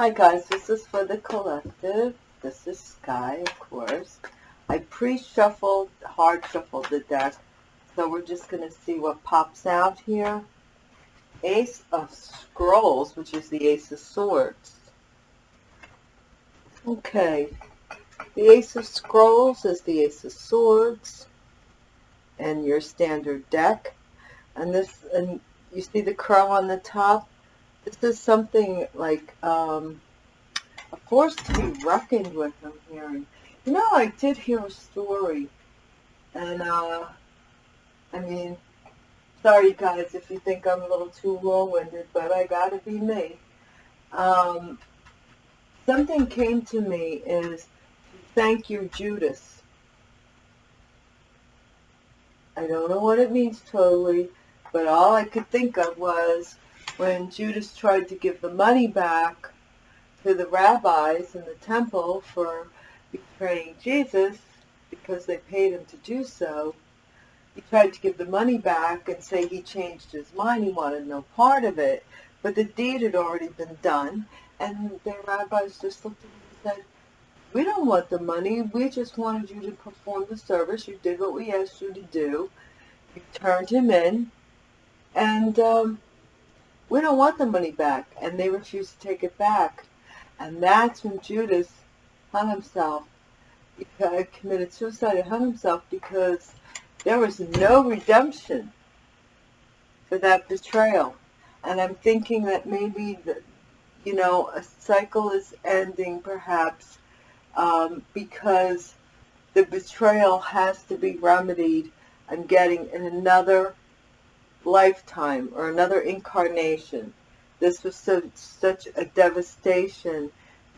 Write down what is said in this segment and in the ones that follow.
Hi guys, this is for the collective. This is Sky, of course. I pre-shuffled, hard shuffled the deck, so we're just going to see what pops out here. Ace of Scrolls, which is the Ace of Swords. Okay, the Ace of Scrolls is the Ace of Swords, and your standard deck. And this, and you see the crow on the top? This is something like um, a force to be reckoned with, I'm hearing. You know, I did hear a story, and, uh, I mean, sorry guys if you think I'm a little too long-winded, but I gotta be me. Um, something came to me is, thank you, Judas. I don't know what it means totally, but all I could think of was when Judas tried to give the money back to the rabbis in the temple for betraying Jesus because they paid him to do so, he tried to give the money back and say he changed his mind, he wanted no part of it, but the deed had already been done, and the rabbis just looked at him and said, we don't want the money, we just wanted you to perform the service, you did what we asked you to do, you turned him in, and um, we don't want the money back. And they refused to take it back. And that's when Judas hung himself, he committed suicide and hung himself because there was no redemption for that betrayal. And I'm thinking that maybe, the, you know, a cycle is ending perhaps um, because the betrayal has to be remedied and getting in another lifetime or another incarnation. This was so, such a devastation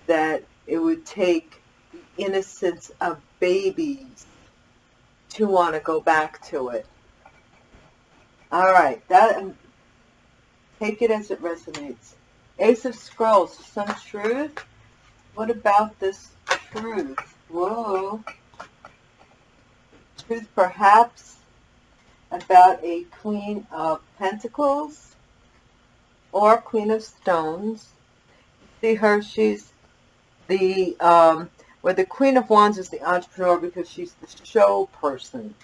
that it would take the innocence of babies to want to go back to it. All right, that take it as it resonates. Ace of Scrolls, some truth. What about this truth? Whoa. Truth perhaps about a Queen of Pentacles or Queen of Stones. See her, she's the, um, where the Queen of Wands is the entrepreneur because she's the show person.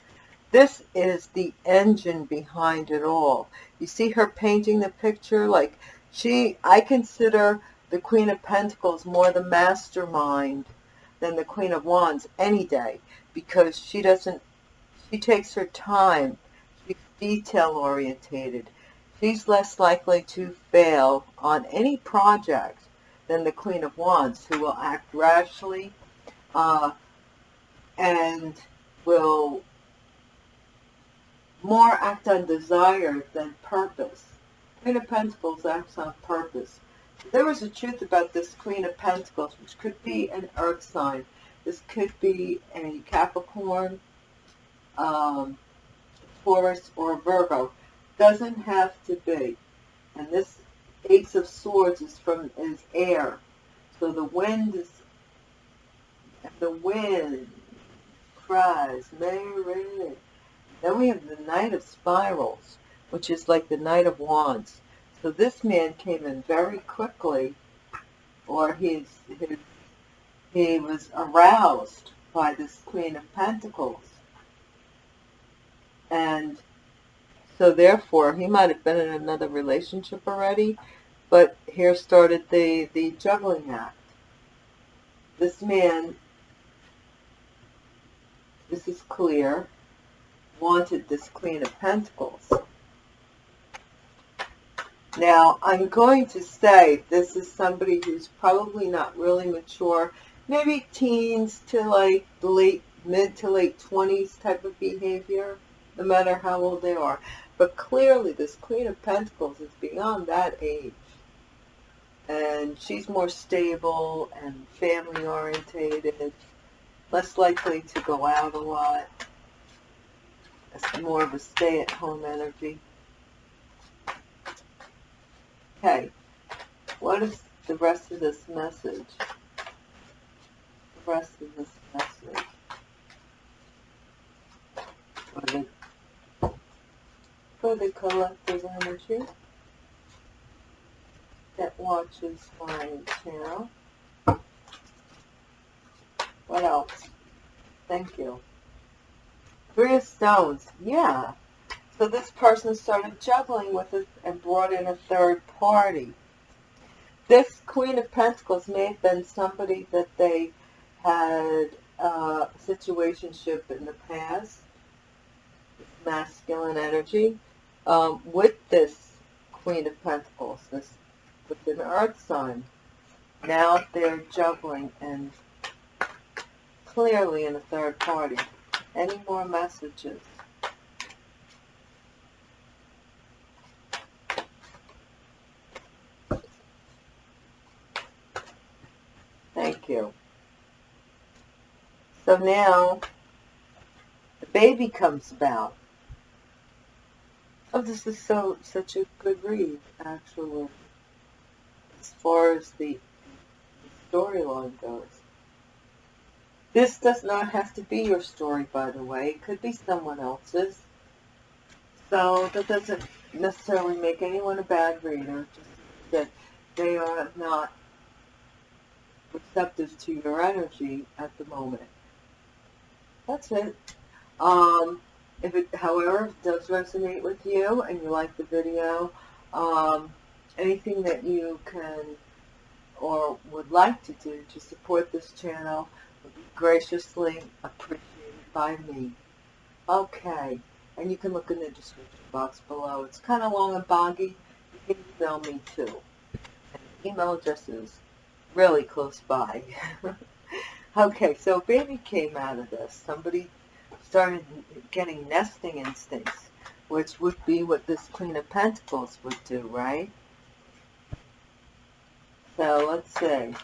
This is the engine behind it all. You see her painting the picture? Like, she, I consider the Queen of Pentacles more the mastermind than the Queen of Wands any day because she doesn't, she takes her time detail orientated. She's less likely to fail on any project than the Queen of Wands, who will act rashly uh, and will more act on desire than purpose. Queen of Pentacles acts on purpose. There was a truth about this Queen of Pentacles, which could be an earth sign. This could be a Capricorn, um, Taurus, or Virgo. Doesn't have to be. And this Ace of Swords is from is air. So the wind is the wind cries, Mary. Then we have the Knight of Spirals, which is like the Knight of Wands. So this man came in very quickly, or his he was aroused by this Queen of Pentacles. And so therefore, he might have been in another relationship already, but here started the, the juggling act. This man, this is clear, wanted this Queen of Pentacles. Now, I'm going to say this is somebody who's probably not really mature, maybe teens to like late, mid to late 20s type of behavior no matter how old they are. But clearly this Queen of Pentacles is beyond that age. And she's more stable and family orientated, less likely to go out a lot. It's more of a stay-at-home energy. Okay, what is the rest of this message? The rest of this message. For the collective energy. that watches my channel. What else? Thank you. Three of Stones. Yeah. So this person started juggling with it and brought in a third party. This Queen of Pentacles may have been somebody that they had a situationship in the past, masculine energy, um, with this Queen of Pentacles, this with an earth sign. Now they're juggling and clearly in a third party. Any more messages? Thank you. So now the baby comes about. Oh, this is so such a good read, actually, as far as the storyline goes. This does not have to be your story, by the way. It could be someone else's. So that doesn't necessarily make anyone a bad reader, just that they are not receptive to your energy at the moment. That's it. Um, if it, however, does resonate with you and you like the video, um, anything that you can or would like to do to support this channel would be graciously appreciated by me. Okay, and you can look in the description box below. It's kind of long and boggy. You can email me too. And email address is really close by. okay, so baby came out of this. Somebody started getting nesting instincts, which would be what this Queen of Pentacles would do, right? So let's see.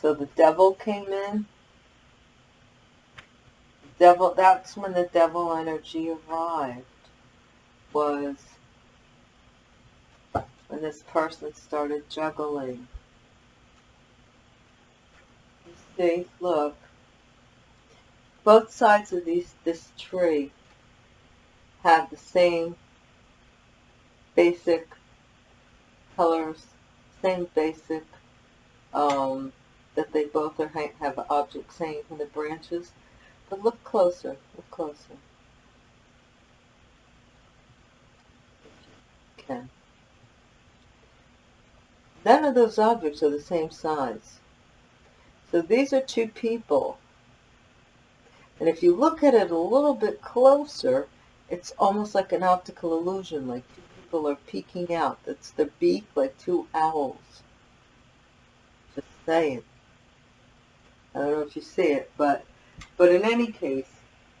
So the devil came in. Devil, that's when the devil energy arrived, was when this person started juggling. You look, both sides of these this tree have the same basic colors, same basic um, that they both are have objects hanging from the branches. But look closer, look closer. Okay. None of those objects are the same size. So these are two people. And if you look at it a little bit closer, it's almost like an optical illusion, like two people are peeking out. That's their beak, like two owls. Just saying. I don't know if you see it, but but in any case,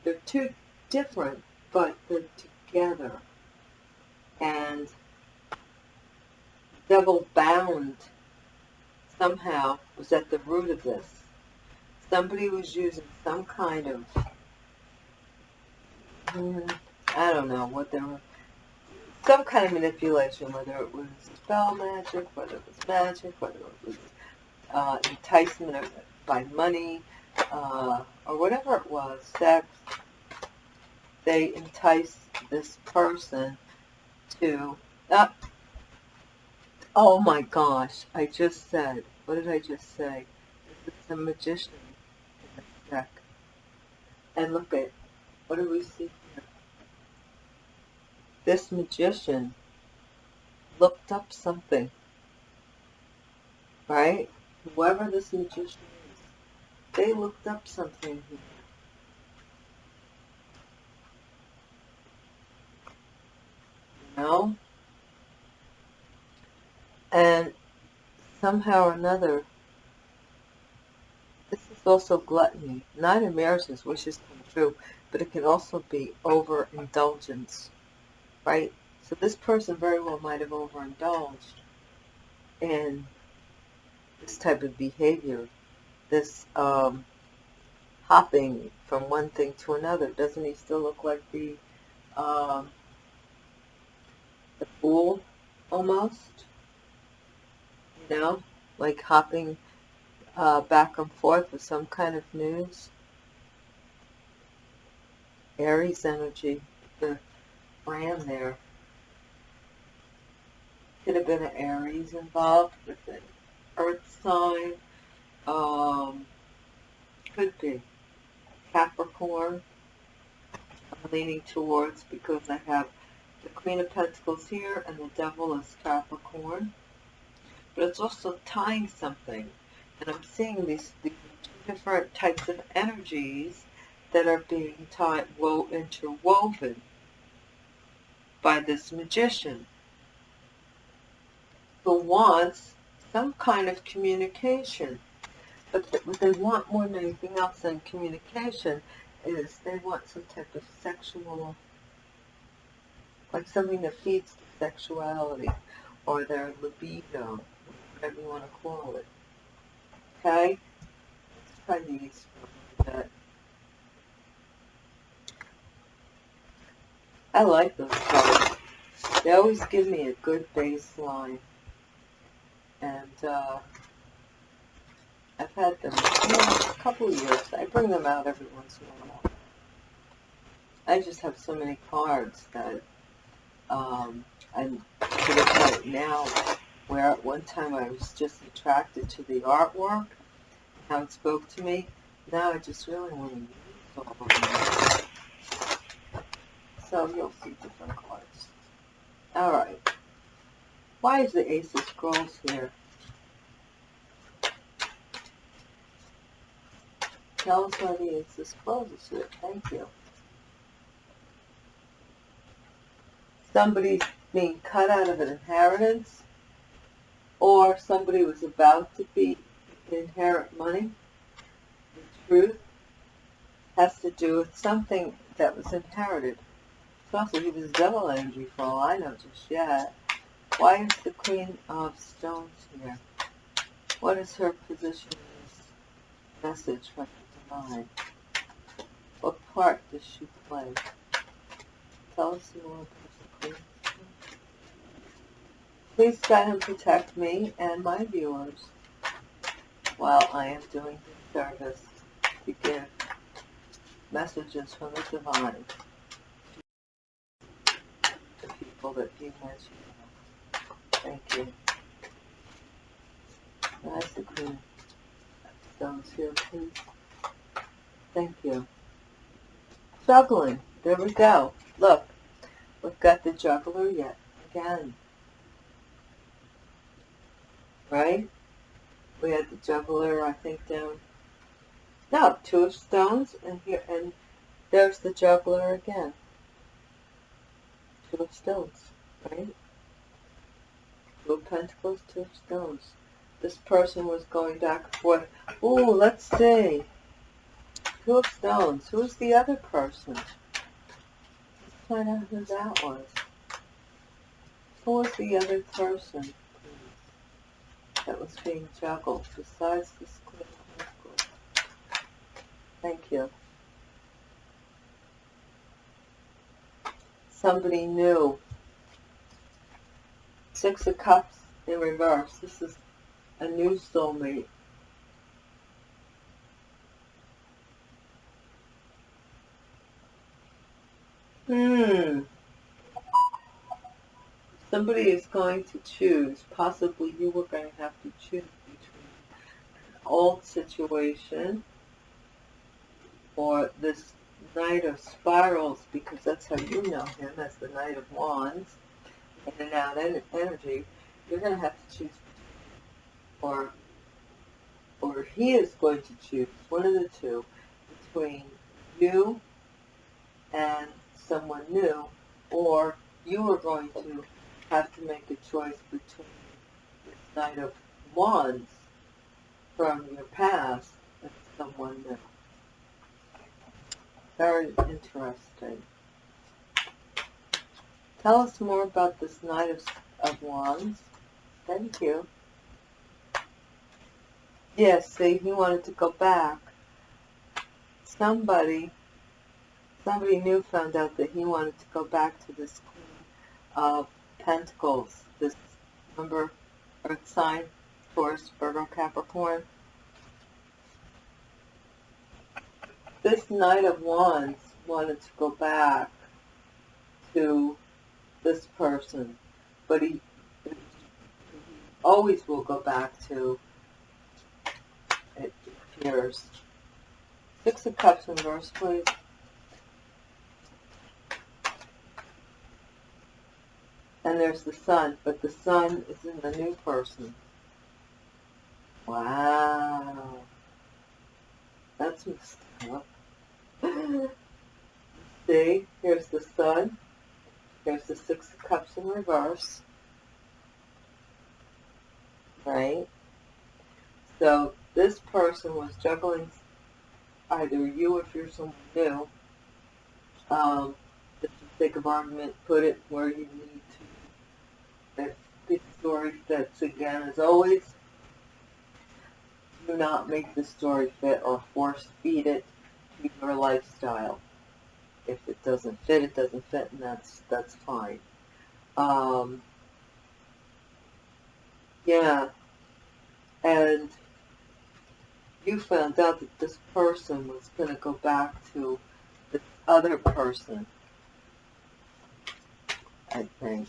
they're two different, but they're together. And devil bound somehow was at the root of this. Somebody was using some kind of, I don't know what they were, some kind of manipulation, whether it was spell magic, whether it was magic, whether it was uh, enticement by money, uh, or whatever it was, sex, they enticed this person to, uh, Oh my gosh, I just said, what did I just say? This is a magician in the deck. And look at, what do we see here? This magician looked up something, right? Whoever this magician is, they looked up something here. You know? And somehow or another, this is also gluttony. Not in marriages, wishes come true, but it can also be overindulgence, right? So this person very well might have overindulged in this type of behavior, this um, hopping from one thing to another. Doesn't he still look like the um, the fool almost? Know, like hopping uh, back and forth with some kind of news. Aries energy, the brand there. Could have been an Aries involved with an Earth sign. Um, could be Capricorn. I'm leaning towards because I have the Queen of Pentacles here and the Devil is Capricorn. But it's also tying something. And I'm seeing these, these different types of energies that are being tied, wo interwoven by this magician who wants some kind of communication. But what they want more than anything else than communication is they want some type of sexual, like something that feeds the sexuality or their libido, whatever you want to call it. Okay? Let's try these for a bit. I like those colors. They always give me a good baseline. And uh, I've had them you know, a couple of years. I bring them out every once in a while. I just have so many cards that um, I'm to the now where at one time I was just attracted to the artwork, how it spoke to me. Now I just really want to use all of them. So you'll see different cards. Alright. Why is the Ace of Scrolls here? Tell us why the Ace of Scrolls is here. Thank you. Somebody's being cut out of an inheritance or somebody was about to be inherit money. The truth has to do with something that was inherited. Also, he was double energy for all I know just yet. Why is the Queen of Stones here? What is her position in this message from the Divine? What part does she play? Tell us more about the Queen. Please guide and protect me and my viewers while I am doing this service to give messages from the Divine to people that you mentioned. Thank you. Nice the Queen Stones here, please. Thank you. Juggling. There we go. Look, we've got the juggler yet again. Right? We had the juggler, I think, down. No, two of stones, and here, and there's the juggler again. Two of stones, right? Two of pentacles, two of stones. This person was going back and forth. Ooh, let's see. Two of stones. Who's the other person? Let's find out who that was. Who was the other person, that was being juggled besides the of? Thank you. Somebody new. Six of Cups in reverse. This is a new soulmate. Hmm. Somebody is going to choose. Possibly you were going to have to choose between an old situation or this Knight of Spirals, because that's how you know him as the Knight of Wands, in and out en energy, you're going to have to choose or or he is going to choose one of the two between you and someone new, or you are going to have to make a choice between this Knight of Wands from your past and someone new. Very interesting. Tell us more about this Knight of, of Wands. Thank you. Yes, see, he wanted to go back. Somebody, somebody new found out that he wanted to go back to this Queen of Pentacles, this, number, Earth sign, Taurus, Virgo, Capricorn. This Knight of Wands wanted to go back to this person, but he always will go back to, it appears. Six of Cups in verse, please. And there's the sun, but the sun is in the new person. Wow. That's messed up. See, here's the sun. Here's the Six of Cups in reverse. Right? So this person was juggling either you if you're someone new, um, for sake of argument, put it where you need If the story fits again, as always, do not make the story fit or force feed it to your lifestyle. If it doesn't fit, it doesn't fit, and that's that's fine. Um, yeah, and you found out that this person was going to go back to this other person. I think.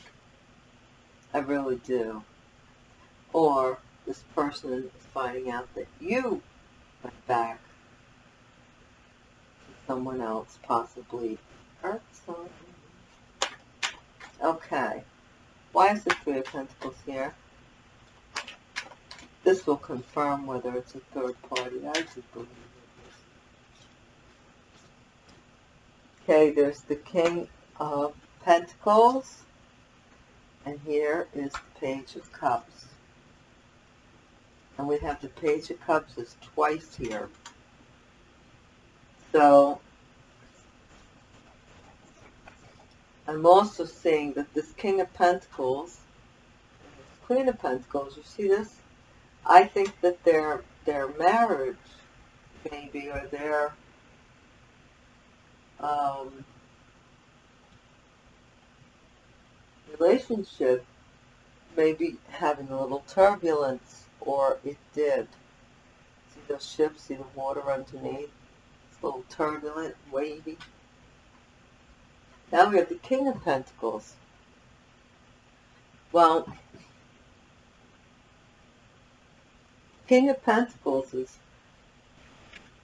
I really do. Or this person is finding out that you went back to someone else, possibly hurt someone. Okay. Why is the Three of Pentacles here? This will confirm whether it's a third party. I just believe it is. Okay, there's the King of Pentacles. And here is the Page of Cups. And we have the Page of Cups is twice here. So, I'm also seeing that this King of Pentacles, Queen of Pentacles, you see this? I think that their their marriage, maybe, or their um, relationship may be having a little turbulence, or it did. See those ships, see the water underneath? It's a little turbulent, wavy. Now we have the King of Pentacles. Well, King of Pentacles is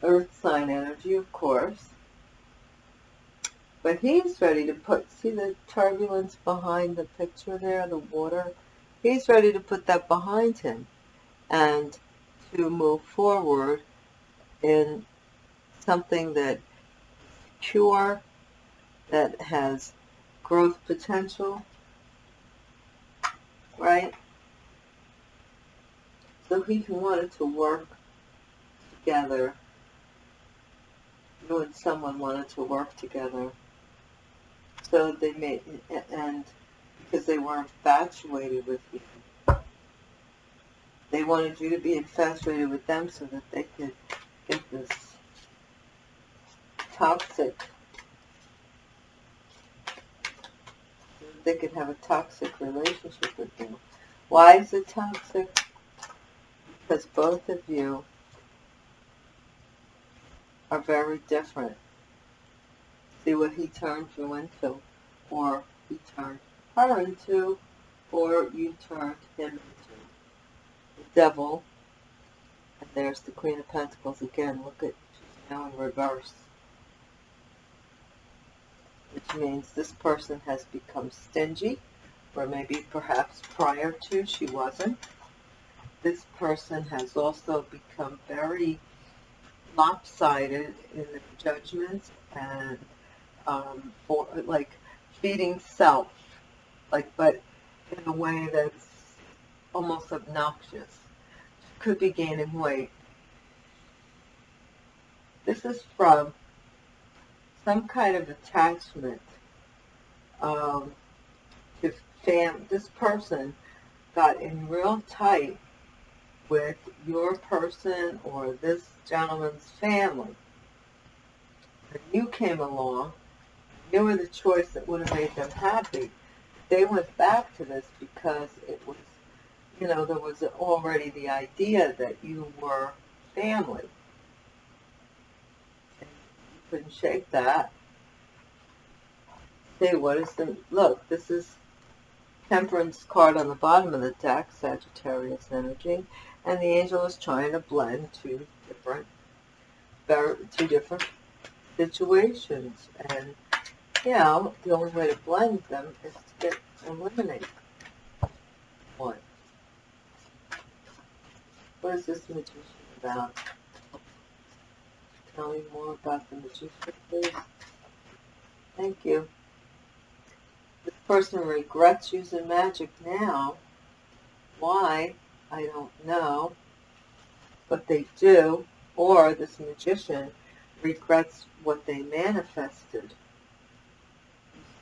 earth sign energy, of course. But he's ready to put, see the turbulence behind the picture there, the water? He's ready to put that behind him and to move forward in something that pure, that has growth potential, right? So he wanted to work together. You and someone wanted to work together. So they made, and because they were infatuated with you. They wanted you to be infatuated with them so that they could get this toxic, they could have a toxic relationship with you. Why is it toxic? because both of you are very different. See what he turned you into, or he turned her into, or you turned him into. The devil, and there's the Queen of Pentacles again. Look at, she's now in reverse. Which means this person has become stingy, or maybe perhaps prior to she wasn't this person has also become very lopsided in their judgments and um, for like feeding self, like but in a way that's almost obnoxious. Could be gaining weight. This is from some kind of attachment um, to fam. This person got in real tight with your person or this gentleman's family. And you came along, you were the choice that would have made them happy. They went back to this because it was, you know, there was already the idea that you were family. And you couldn't shake that. Say, what is the, look, this is Temperance card on the bottom of the deck, Sagittarius energy, and the angel is trying to blend two different, two different situations. And yeah, the only way to blend them is to get eliminate one. What is this magician about? Tell me more about the magician, please. Thank you. This person regrets using magic now. Why? I don't know. But they do. Or this magician regrets what they manifested.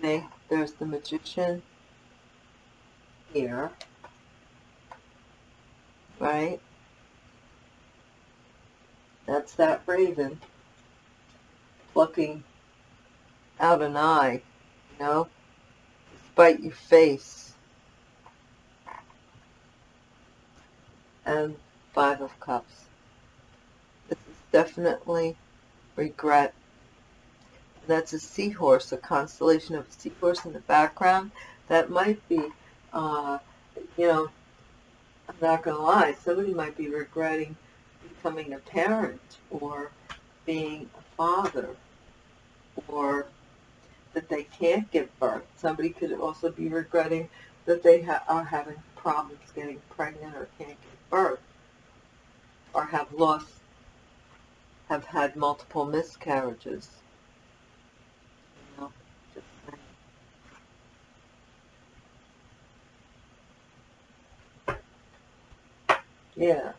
There's the magician here. Right? That's that raven plucking out an eye, you know, despite your face. And Five of Cups. This is definitely regret. That's a seahorse, a constellation of a seahorse in the background. That might be, uh, you know, I'm not going to lie, somebody might be regretting becoming a parent or being a father or that they can't give birth. Somebody could also be regretting that they ha are having problems getting pregnant or can't give birth or have lost, have had multiple miscarriages. You know, yeah.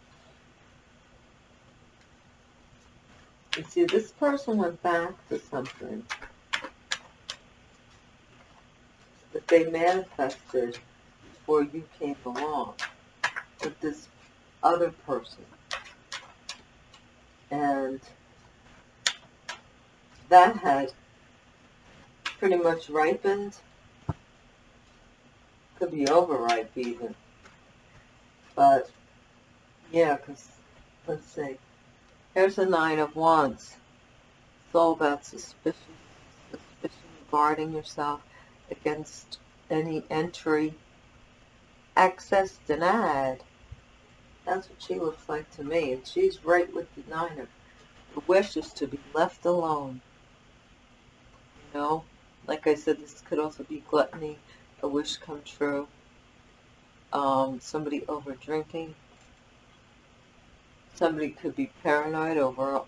You see, this person went back to something that they manifested before you came along with this other person. And that had pretty much ripened. Could be overripe even. But, yeah, because, let's see. Here's a Nine of Wands. It's all about suspicion, suspicion, guarding yourself against any entry. Access denied. That's what she looks like to me. And she's right with the Nine of the wish is to be left alone. You know, like I said, this could also be gluttony, a wish come true, um, somebody over drinking, Somebody could be paranoid over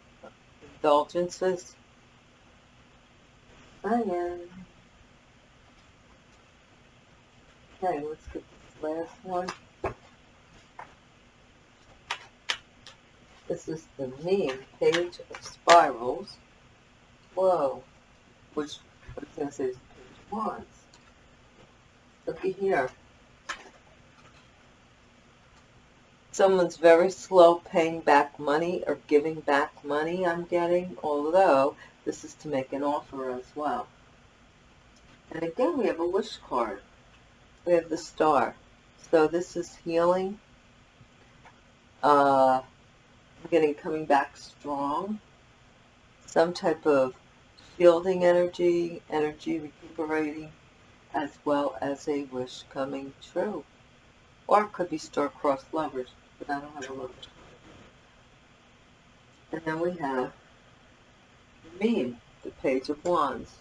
indulgences. Again. Okay, let's get this last one. This is the meme page of spirals. Whoa. Which, what it's going is page one. Looky here. Someone's very slow paying back money or giving back money I'm getting, although this is to make an offer as well. And again, we have a wish card. We have the star. So this is healing. Uh, getting coming back strong. Some type of shielding energy, energy recuperating, as well as a wish coming true. Or it could be star-crossed lovers but I don't have a look. And then we have the meme, the Page of Wands.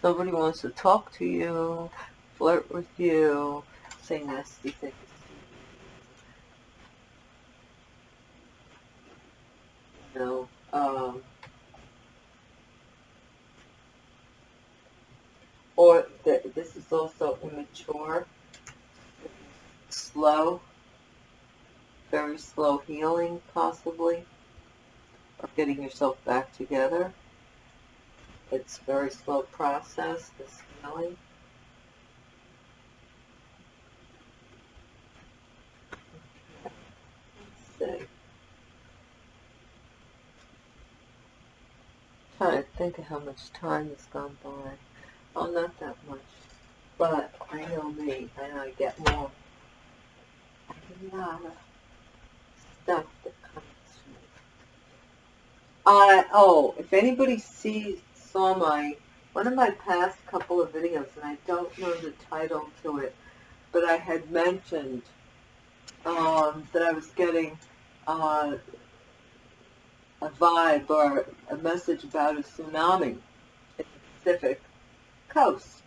Somebody wants to talk to you, flirt with you, say nasty things. You know, um, or this is also immature, slow, very slow healing, possibly, or getting yourself back together. It's a very slow process, this healing. Let's see. trying to think of how much time has gone by. Oh, not that much. But I know me, and I get more. I get a lot of stuff that comes. Uh, oh, if anybody sees, saw my, one of my past couple of videos, and I don't know the title to it, but I had mentioned um, that I was getting uh, a vibe or a message about a tsunami in the Pacific coast.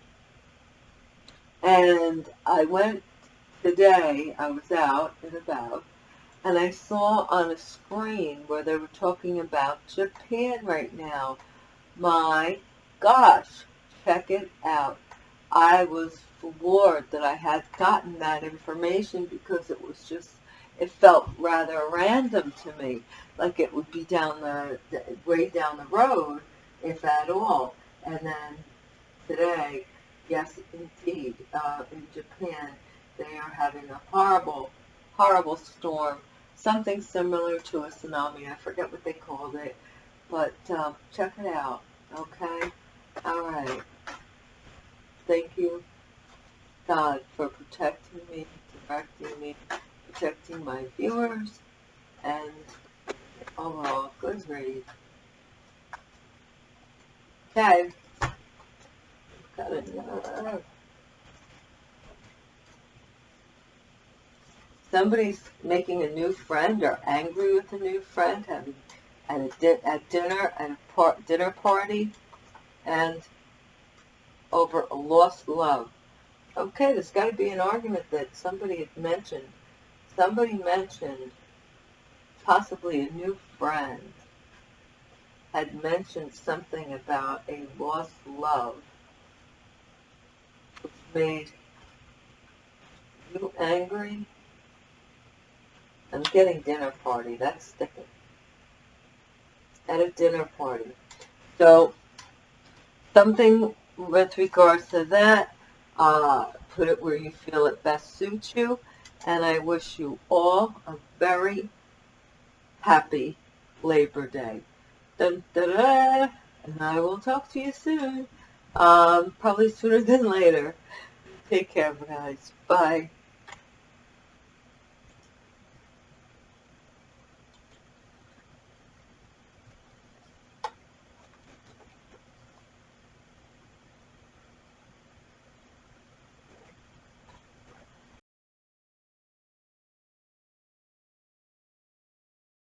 And I went today, I was out and about, and I saw on a screen where they were talking about Japan right now. My gosh, check it out. I was floored that I had gotten that information because it was just, it felt rather random to me, like it would be down the, way down the road, if at all. And then today, yes, indeed, uh, in Japan, they are having a horrible, horrible storm, something similar to a tsunami. I forget what they called it, but um, check it out, okay? All right. Thank you, God, for protecting me, directing me, protecting my viewers, and overall, good read. Okay. Got another. Somebody's making a new friend or angry with a new friend, having at a di at dinner at a par dinner party, and over a lost love. Okay, there's got to be an argument that somebody had mentioned. Somebody mentioned possibly a new friend had mentioned something about a lost love which made you angry. I'm getting dinner party. That's sticking. At a dinner party. So, something with regards to that, uh, put it where you feel it best suits you. And I wish you all a very happy Labor Day. Dun, da, da, and I will talk to you soon. Um, probably sooner than later. Take care, guys. Bye.